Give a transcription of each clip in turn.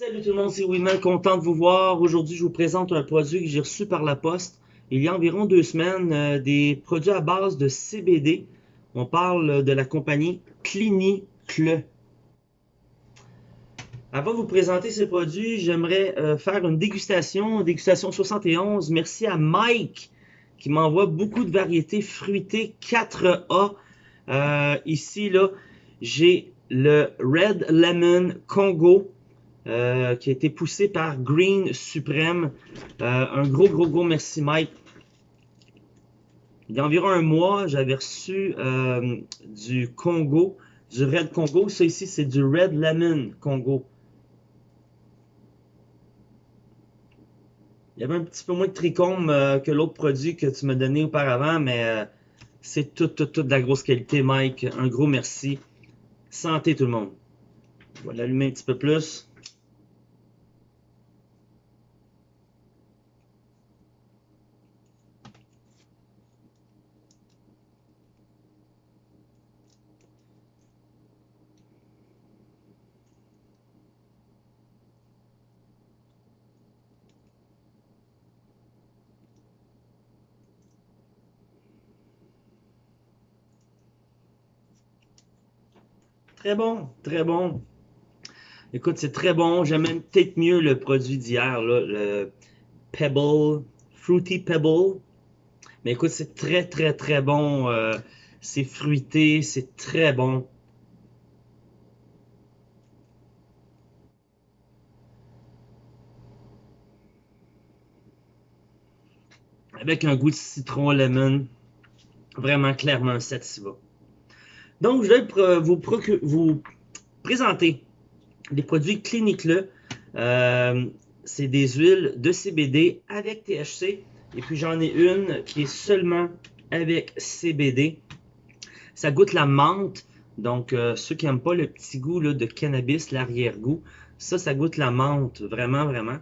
le monde, c'est Winman, content de vous voir. Aujourd'hui, je vous présente un produit que j'ai reçu par la poste il y a environ deux semaines, euh, des produits à base de CBD. On parle de la compagnie Clinicle. Avant de vous présenter ces produits, j'aimerais euh, faire une dégustation, dégustation 71. Merci à Mike qui m'envoie beaucoup de variétés fruitées 4A. Euh, ici, là, j'ai le Red Lemon Congo euh, qui a été poussé par Green Supreme. Euh, un gros, gros, gros merci Mike. Il y a environ un mois, j'avais reçu euh, du Congo, du Red Congo. Ça ici, c'est du Red Lemon Congo. Il y avait un petit peu moins de trichome que l'autre produit que tu m'as donné auparavant, mais c'est tout, tout, tout de la grosse qualité, Mike. Un gros merci. Santé tout le monde. Je vais l'allumer un petit peu plus. Très bon, très bon. Écoute, c'est très bon. J'aime même peut-être mieux le produit d'hier, le Pebble, Fruity Pebble. Mais écoute, c'est très, très, très bon. Euh, c'est fruité, c'est très bon. Avec un goût de citron lemon. Vraiment clairement un sativa. Donc, je vais vous, vous présenter des produits cliniques euh, c'est des huiles de CBD avec THC. Et puis, j'en ai une qui est seulement avec CBD. Ça goûte la menthe. Donc, euh, ceux qui n'aiment pas le petit goût de cannabis, l'arrière-goût, ça, ça goûte la menthe. Vraiment, vraiment.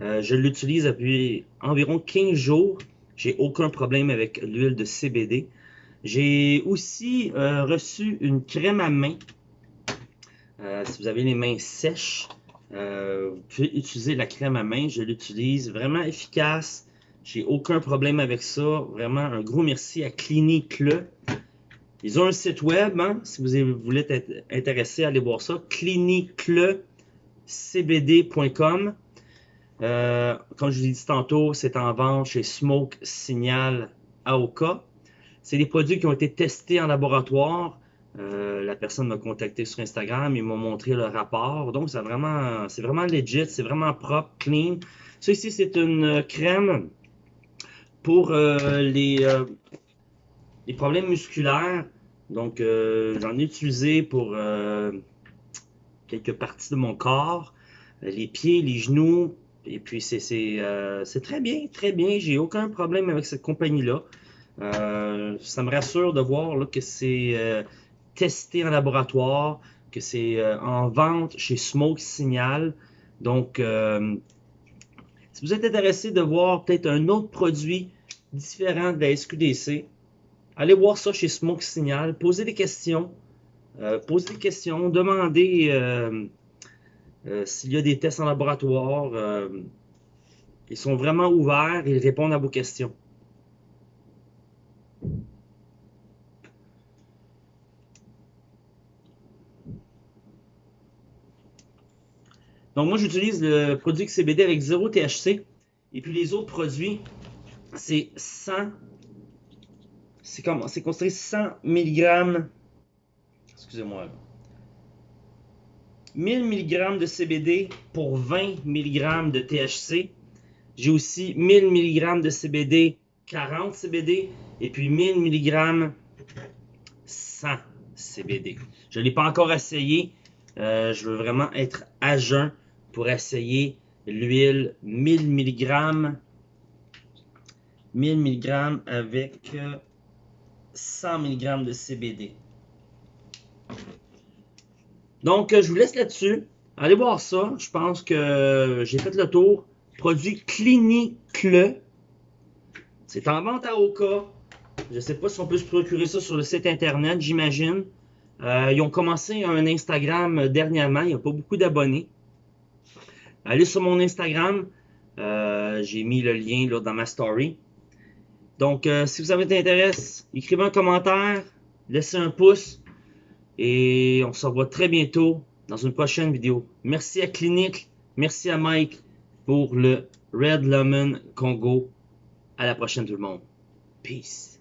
Euh, je l'utilise depuis environ 15 jours. J'ai aucun problème avec l'huile de CBD. J'ai aussi euh, reçu une crème à main. Euh, si vous avez les mains sèches, euh, vous pouvez utiliser la crème à main. Je l'utilise vraiment efficace. J'ai aucun problème avec ça. Vraiment un gros merci à Clinique-le. Ils ont un site web, hein, si vous voulez être intéressé, allez voir ça. cliniquelecbd.com. Euh, comme je vous l'ai dit tantôt, c'est en vente chez Smoke Signal AOK. C'est des produits qui ont été testés en laboratoire. Euh, la personne m'a contacté sur Instagram, il m'a montré le rapport. Donc, c'est vraiment, c'est vraiment legit, c'est vraiment propre, clean. Ça ici, c'est une crème pour euh, les, euh, les problèmes musculaires. Donc, j'en ai utilisé pour quelques parties de mon corps, les pieds, les genoux. Et puis, c'est très bien, très bien. J'ai aucun problème avec cette compagnie-là. Euh, ça me rassure de voir que c'est euh, testé en laboratoire, que c'est euh, en vente chez Smoke Signal. Donc, si vous êtes intéressé de voir peut-être un autre produit différent de la SQDC, allez voir ça chez Smoke Signal, posez des questions, posez des questions, demandez s'il y a des tests en laboratoire. ils sont vraiment ouverts, ils répondent à vos questions. Donc moi j'utilise le produit CBD avec 0 THC. Et puis les autres produits, c'est 100. C'est comment? C'est construit 100 mg. Excusez-moi. 1000 mg de CBD pour 20 mg de THC. J'ai aussi 1000 mg de CBD, 40 CBD et puis 1000 mg 100 CBD. Je ne l'ai pas encore essayé. Euh, je veux vraiment être à jeun pour essayer l'huile 1000 mg 1000 mg avec 100 mg de CBD. Donc, je vous laisse là-dessus. Allez voir ça. Je pense que j'ai fait le tour. Produit Clinique. C'est en vente à Oka. Je ne sais pas si on peut se procurer ça sur le site internet, j'imagine. Euh, ils ont commencé un Instagram dernièrement. Il n'y a pas beaucoup d'abonnés. Allez sur mon Instagram. Euh, j'ai mis le lien dans ma story. Donc, euh, si vous avez intérêt, écrivez un commentaire, laissez un pouce. Et on se revoit très bientôt dans une prochaine vidéo. Merci à Clinique, merci à Mike pour le Red Lemon Congo. À la prochaine tout le monde. Peace.